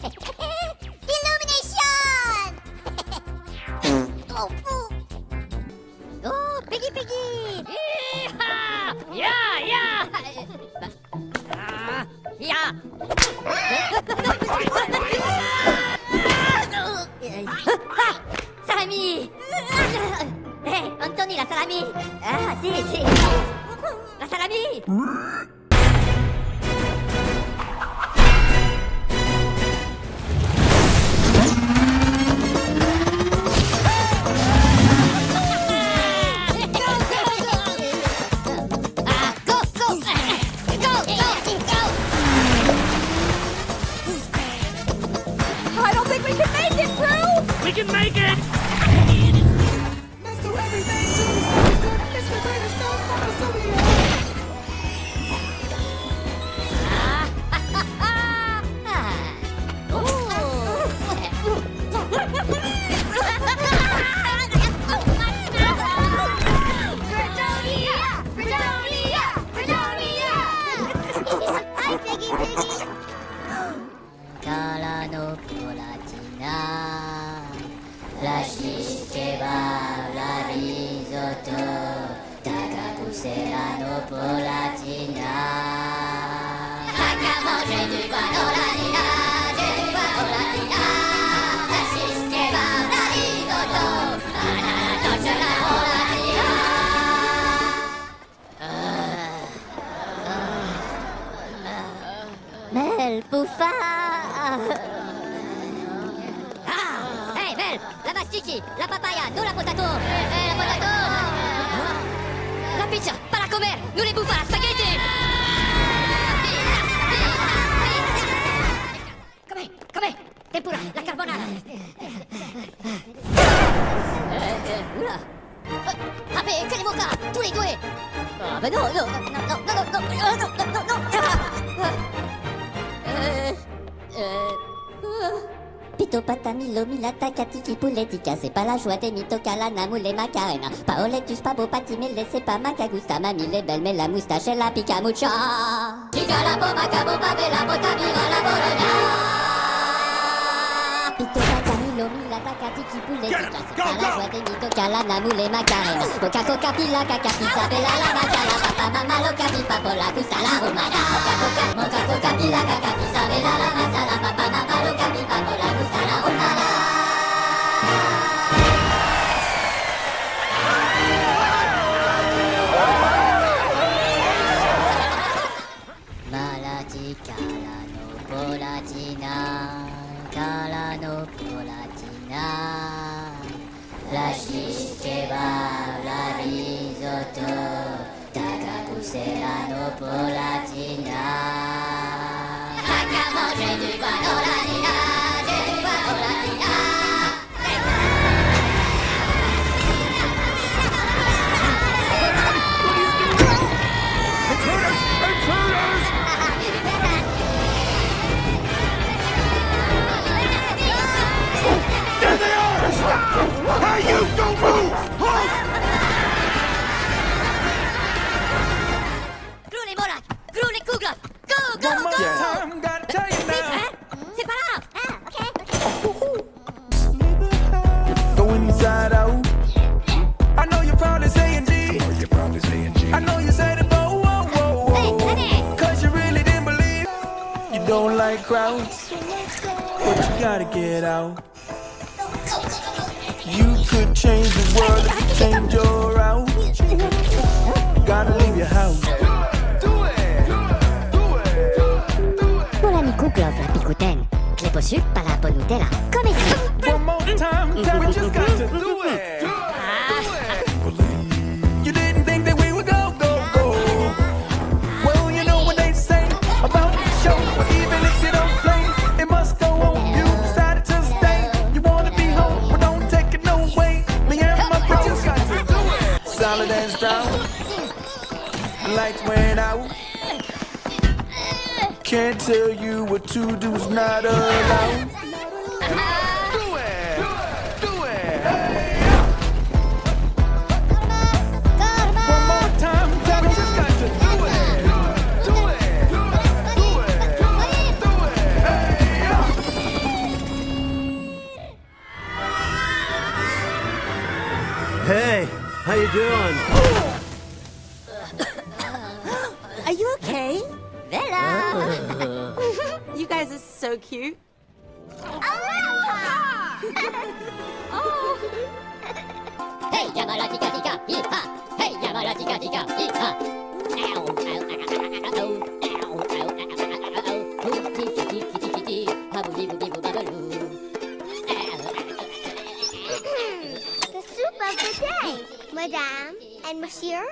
Illumination! oh. Oh, Peggy Peggy Yeehaw! Yeah, yeah! Ah, yeah! Salami Hé, Anthony, la salami Ah, si, si La salami We can make it! Tiki, la papaya, nous la potasse. Pito patami lomila takatiki pouletica C'est pas la joie des mitocalana moule macarena. Paoletus pabo patimele c'est pas macagusta Mamie les belles mais la moustache et la pica mucha Chica la bomba, cabomba, bella, bota, mira la bologna! Pito patami lomila takatiki pouletica C'est pas la joie des mitocalana moule macarena. Coca coca pila caca pizza bella la masala Papa mama loca pipa por la gusta la rumana Moca coca moca coca pila caca pizza bella la masala Polatina, Calano Polatina, la shish kebab, la risotto, Takabusera no Polatina. Haka manger du Glou les molas, glou. Go, go, One more go! time, gotta tell you now. Hein? C'est pas là! Ah, ok, ok. Go inside out. I know you're probably saying G. You're probably saying G. I know you said it, but whoa, whoa, Hey, whoa. honey. Cause you really didn't believe. You don't like crowds, but you gotta get out. You could change the world if you change your route. Gotta leave your house. gluten. Cléposuc, palapon Nutella. Comme ici. Can't tell you what to do is not allowed. so cute. Aloha! Hey, Yamara, tika, tika, hee-ha! Hey, Yamara, tika, tika, hee-ha! Ow. Madame and Monsieur,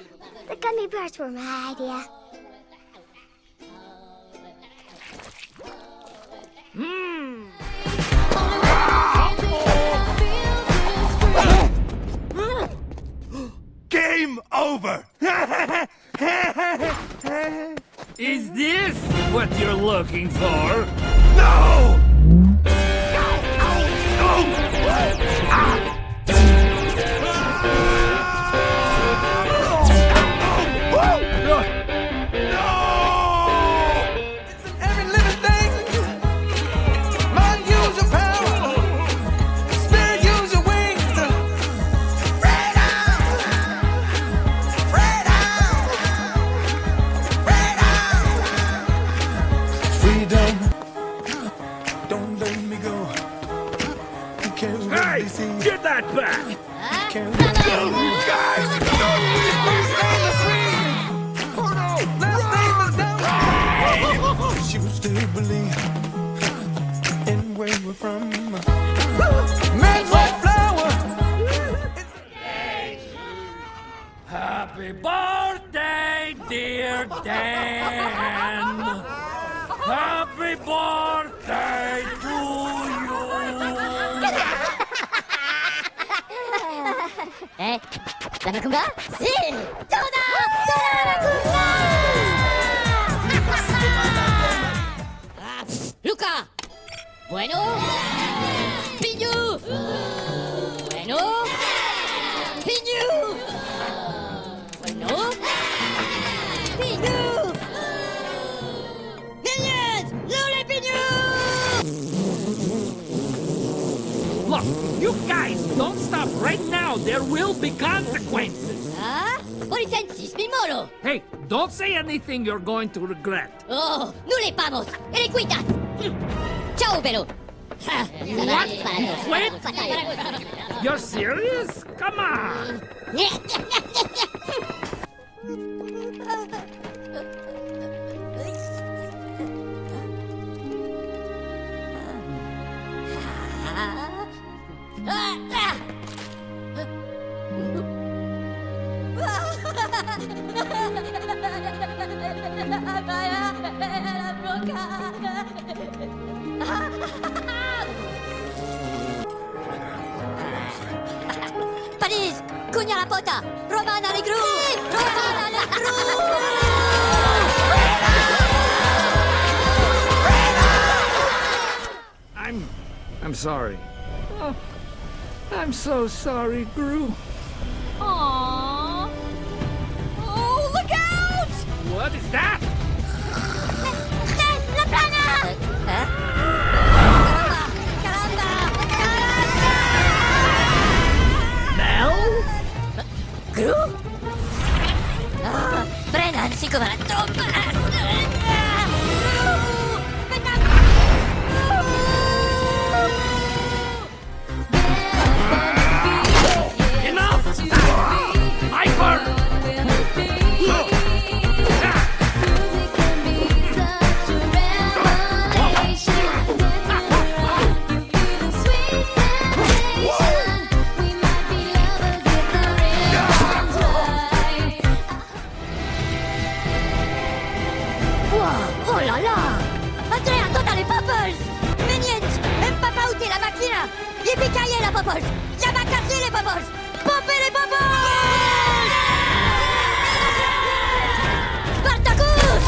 the gummy bears were my idea. Hmm. Game over! Is this what you're looking for? No! Every Happy birthday to you. bueno, piñu, bueno, piñu. You guys don't stop right now. There will be consequences. Ah? Policensis, mi moro! Hey, don't say anything you're going to regret. Oh, nous les pamos! Et les cuitas! Hm. Ciao, Velo! What? Wait. You're serious? Come on. Paris! Cugna la pota! Romana le gru! Romana le gru! I'm. I'm sorry. Oh, I'm so sorry, Gru. Aww. Oh, look out! What is that? Yippee la popples! Yamakasi les popples! Poppe les! Spartacus!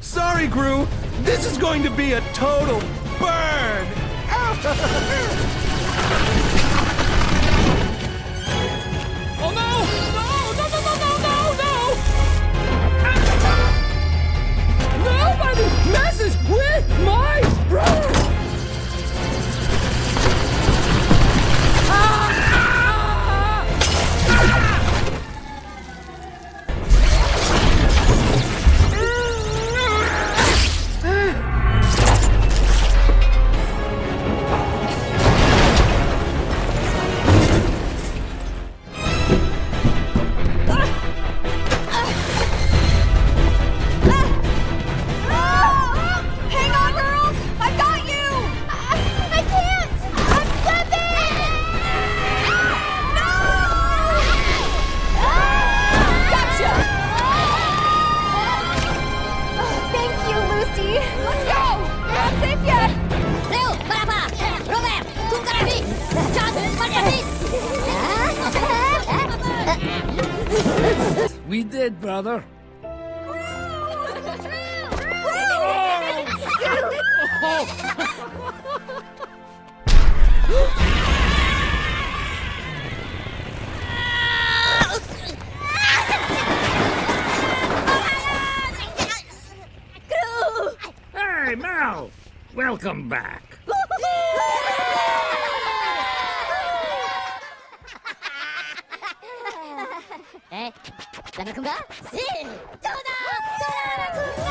Sorry, Gru. This is going to be a total burn. it, brother. Oh. Hey, Mal! Welcome back. ラナがせーどうだが